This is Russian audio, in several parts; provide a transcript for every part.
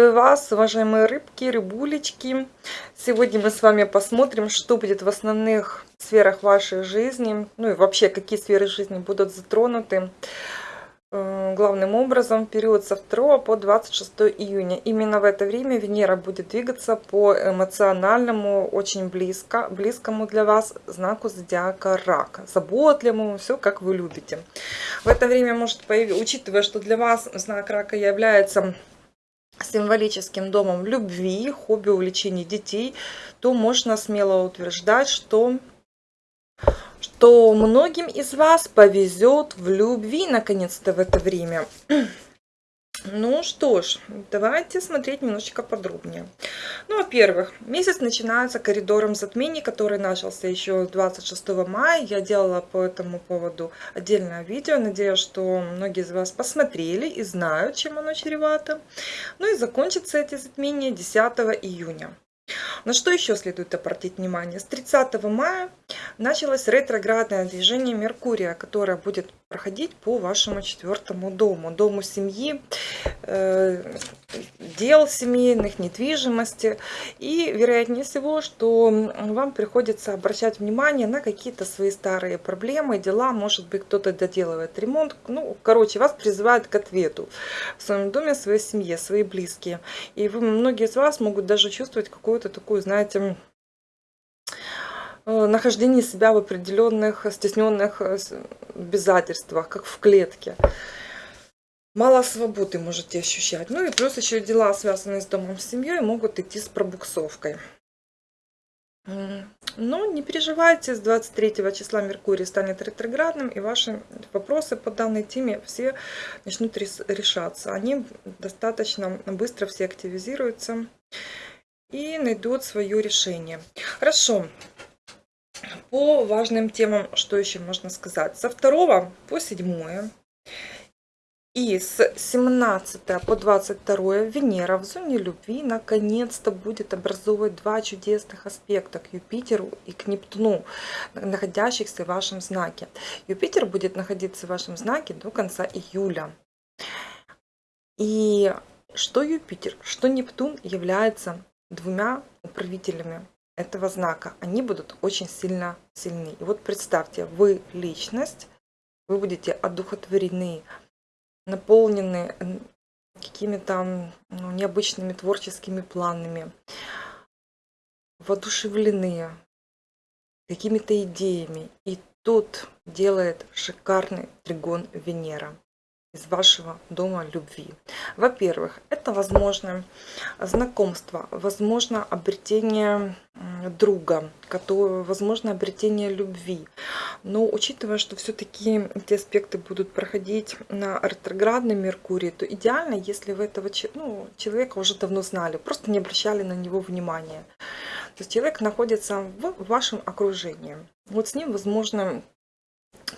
Приветствую вас, уважаемые рыбки, рыбулечки. Сегодня мы с вами посмотрим, что будет в основных сферах вашей жизни, ну и вообще, какие сферы жизни будут затронуты э, главным образом в период со 2 по 26 июня. Именно в это время Венера будет двигаться по эмоциональному, очень близко, близкому для вас знаку зодиака Рак. Заботливому, все как вы любите. В это время может появиться, учитывая, что для вас знак Рака является символическим домом любви, хобби, увлечений детей, то можно смело утверждать, что, что многим из вас повезет в любви наконец-то в это время. Ну что ж, давайте смотреть немножечко подробнее. Ну, во-первых, месяц начинается коридором затмений, который начался еще 26 мая. Я делала по этому поводу отдельное видео. Надеюсь, что многие из вас посмотрели и знают, чем оно чревато. Ну и закончится эти затмения 10 июня. На что еще следует обратить внимание? С 30 мая началось ретроградное движение Меркурия, которое будет проходить по вашему четвертому дому, дому семьи, э, дел семейных, недвижимости. И вероятнее всего, что вам приходится обращать внимание на какие-то свои старые проблемы, дела. Может быть, кто-то доделывает ремонт. Ну, короче, вас призывают к ответу в своем доме, своей семье, свои близкие. И вы, многие из вас могут даже чувствовать какую-то такую, знаете, Э, нахождение себя в определенных стесненных э, обязательствах, как в клетке. Мало свободы можете ощущать. Ну и плюс еще дела, связанные с домом, с семьей, могут идти с пробуксовкой. Но не переживайте, с 23 числа Меркурий станет ретроградным, и ваши вопросы по данной теме все начнут решаться. Они достаточно быстро все активизируются и найдут свое решение. Хорошо, по важным темам, что еще можно сказать. Со 2 по 7 и с 17 по 22 Венера в зоне любви наконец-то будет образовывать два чудесных аспекта к Юпитеру и к Нептуну, находящихся в вашем знаке. Юпитер будет находиться в вашем знаке до конца июля. И что Юпитер, что Нептун являются двумя управителями этого знака, они будут очень сильно сильны. И вот представьте, вы личность, вы будете одухотворены, наполнены какими-то ну, необычными творческими планами, воодушевлены какими-то идеями. И тут делает шикарный тригон Венера из вашего дома любви. Во-первых, это возможно знакомство, возможно обретение друга, которое, возможно обретение любви. Но учитывая, что все-таки эти аспекты будут проходить на ретроградном Меркурии, то идеально, если вы этого ну, человека уже давно знали, просто не обращали на него внимания. То есть человек находится в вашем окружении. Вот с ним возможно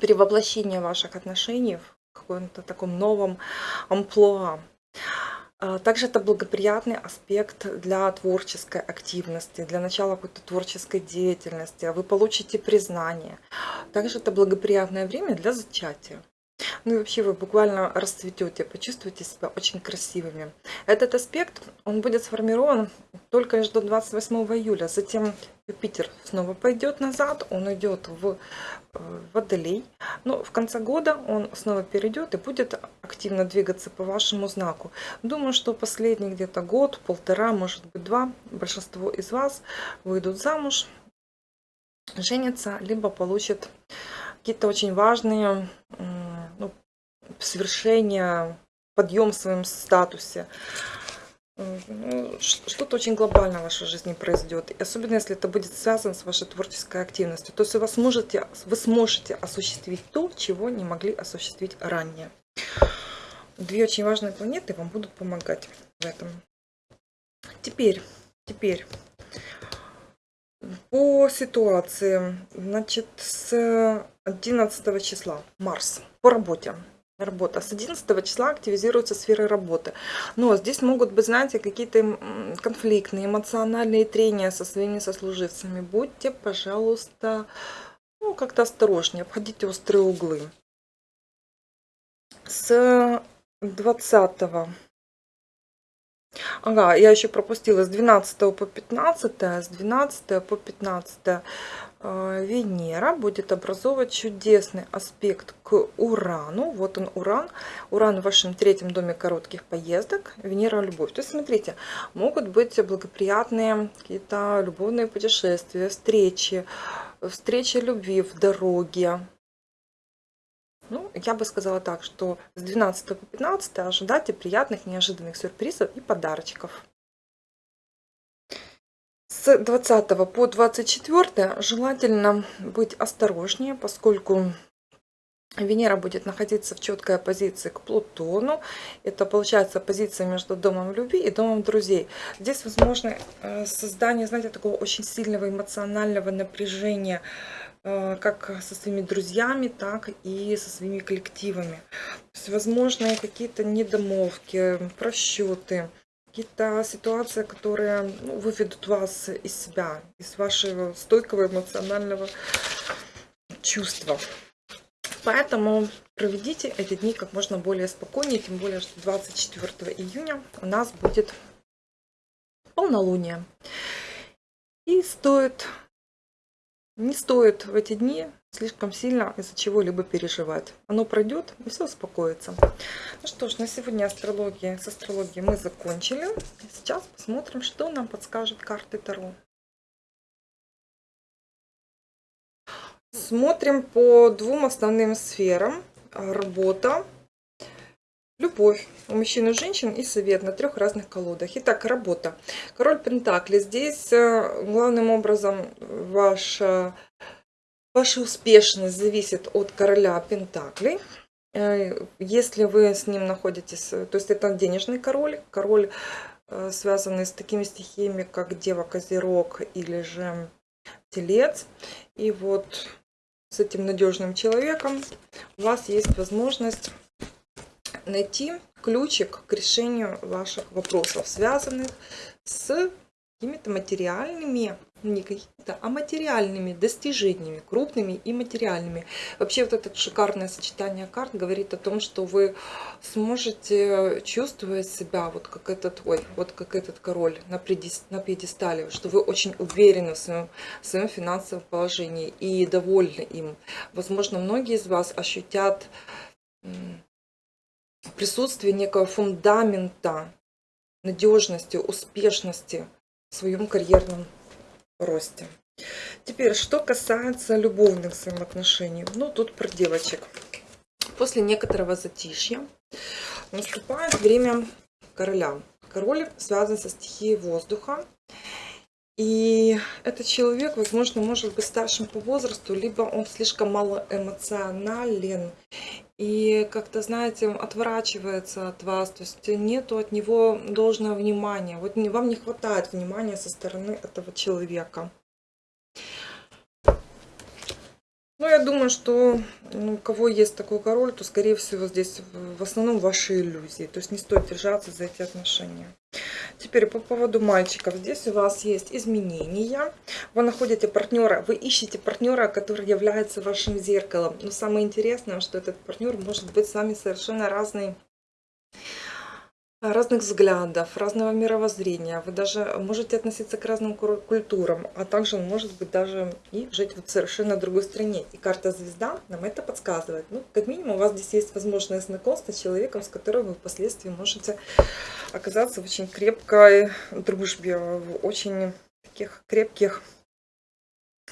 перевоплощение ваших отношений каком-то таком новом амплуа. А, также это благоприятный аспект для творческой активности, для начала какой-то творческой деятельности. Вы получите признание. Также это благоприятное время для зачатия. Ну и вообще вы буквально расцветете, почувствуете себя очень красивыми. Этот аспект, он будет сформирован только лишь до 28 июля. Затем Юпитер снова пойдет назад, он идет в э, Водолей. Но в конце года он снова перейдет и будет активно двигаться по вашему знаку. Думаю, что последний где-то год, полтора, может быть два, большинство из вас выйдут замуж, женятся, либо получат какие-то очень важные свершения, подъем в своем статусе. Ну, что-то очень глобально в вашей жизни произойдет. И особенно если это будет связано с вашей творческой активностью. То есть вы сможете, вы сможете осуществить то, чего не могли осуществить ранее. Две очень важные планеты вам будут помогать в этом. Теперь, теперь по ситуации, значит, с 11 числа Марс по работе. Работа. С 11 числа активизируются сферы работы. Но здесь могут быть, знаете, какие-то конфликтные, эмоциональные трения со своими сослуживцами. Будьте, пожалуйста, ну, как-то осторожнее, обходите острые углы. С 20 Ага, я еще пропустила с 12 по 15, с 12 по 15 э, Венера будет образовывать чудесный аспект к Урану. Вот он Уран. Уран в вашем третьем доме коротких поездок. Венера любовь. То есть смотрите, могут быть благоприятные какие-то любовные путешествия, встречи, встречи любви в дороге. Ну, я бы сказала так, что с 12 по 15 ожидайте приятных, неожиданных сюрпризов и подарочков. С 20 по 24 желательно быть осторожнее, поскольку Венера будет находиться в четкой оппозиции к Плутону. Это получается позиция между домом любви и домом друзей. Здесь возможно э, создание, знаете, такого очень сильного эмоционального напряжения, Э, как со своими друзьями, так и со своими коллективами. То есть, возможно, какие-то недомовки, просчеты, какие-то ситуации, которые ну, выведут вас из себя, из вашего стойкого эмоционального чувства. Поэтому проведите эти дни как можно более спокойнее, тем более, что 24 июня у нас будет полнолуние. И стоит не стоит в эти дни слишком сильно из-за чего-либо переживать. Оно пройдет и все успокоится. Ну что ж, на сегодня астрология, с астрологией мы закончили. Сейчас посмотрим, что нам подскажет карты Таро. Смотрим по двум основным сферам. Работа, Любовь у мужчин и женщин и совет на трех разных колодах. Итак, работа. Король Пентакли. Здесь э, главным образом ваша, ваша успешность зависит от короля Пентаклей. Э, если вы с ним находитесь, то есть это денежный король, король, э, связанный с такими стихиями, как Дева, Козерог или же Телец. И вот с этим надежным человеком у вас есть возможность найти ключик к решению ваших вопросов, связанных с какими-то материальными, не какими-то, а материальными достижениями, крупными и материальными. Вообще вот это шикарное сочетание карт говорит о том, что вы сможете чувствовать себя вот как этот, ой, вот как этот король на, пьедестале, что вы очень уверены в своем, в своем финансовом положении и довольны им. Возможно, многие из вас ощутят присутствие некого фундамента надежности, успешности в своем карьерном росте. Теперь, что касается любовных взаимоотношений. Ну, тут про девочек. После некоторого затишья наступает время короля. Король связан со стихией воздуха. И этот человек, возможно, может быть старшим по возрасту, либо он слишком мало эмоционален и как-то, знаете, отворачивается от вас, то есть нету от него должного внимания. Вот вам не хватает внимания со стороны этого человека. Ну, я думаю, что ну, у кого есть такой король, то, скорее всего, здесь в основном ваши иллюзии. То есть не стоит держаться за эти отношения. Теперь по поводу мальчиков. Здесь у вас есть изменения. Вы находите партнера, вы ищете партнера, который является вашим зеркалом. Но самое интересное, что этот партнер может быть с вами совершенно разный разных взглядов, разного мировоззрения. Вы даже можете относиться к разным культурам, а также может быть даже и жить в совершенно другой стране. И карта звезда нам это подсказывает. Ну, как минимум, у вас здесь есть возможное знакомство с человеком, с которым вы впоследствии можете оказаться в очень крепкой дружбе, в очень таких крепких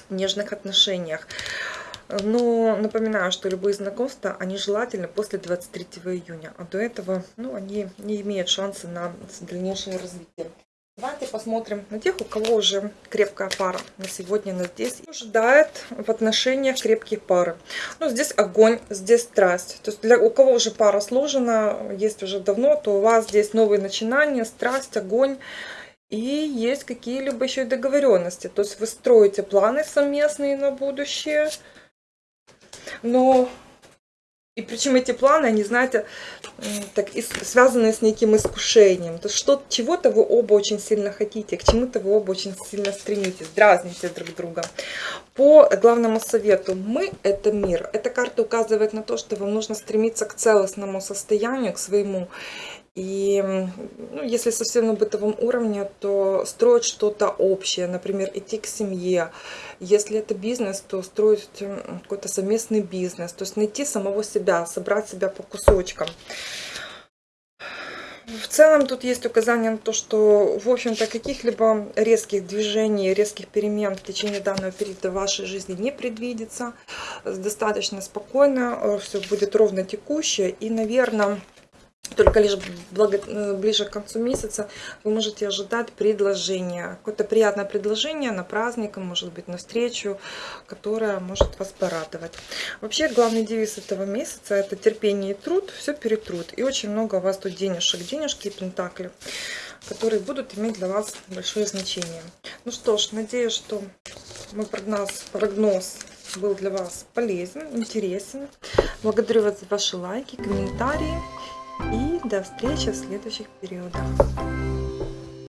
нежных отношениях. Но напоминаю, что любые знакомства, они желательны после 23 июня. А до этого ну, они не имеют шанса на дальнейшее развитие. Давайте посмотрим на тех, у кого уже крепкая пара на сегодня, на здесь. Ожидает в отношениях крепкие пары. Ну, здесь огонь, здесь страсть. То есть для у кого уже пара сложена, есть уже давно, то у вас здесь новые начинания, страсть, огонь. И есть какие-либо еще и договоренности. То есть вы строите планы совместные на будущее но и причем эти планы, они, знаете, так, связаны с неким искушением. То что чего-то вы оба очень сильно хотите, к чему-то вы оба очень сильно стремитесь, дразните друг друга. По главному совету, мы – это мир. Эта карта указывает на то, что вам нужно стремиться к целостному состоянию, к своему. И ну, если совсем на бытовом уровне, то строить что-то общее, например, идти к семье. Если это бизнес, то строить какой-то совместный бизнес, то есть найти самого себя, собрать себя по кусочкам. В целом тут есть указание на то, что, в общем-то, каких-либо резких движений, резких перемен в течение данного периода в вашей жизни не предвидится. Достаточно спокойно, все будет ровно текущее. И, наверное, только лишь благо, э, ближе к концу месяца вы можете ожидать предложения. Какое-то приятное предложение на праздник, может быть, на встречу, которое может вас порадовать. Вообще, главный девиз этого месяца – это терпение и труд, все перетрут. И очень много у вас тут денежек, денежки и пентакли, которые будут иметь для вас большое значение. Ну что ж, надеюсь, что мой прогноз, прогноз был для вас полезен, интересен. Благодарю вас за ваши лайки, комментарии. И до встречи в следующих периодах.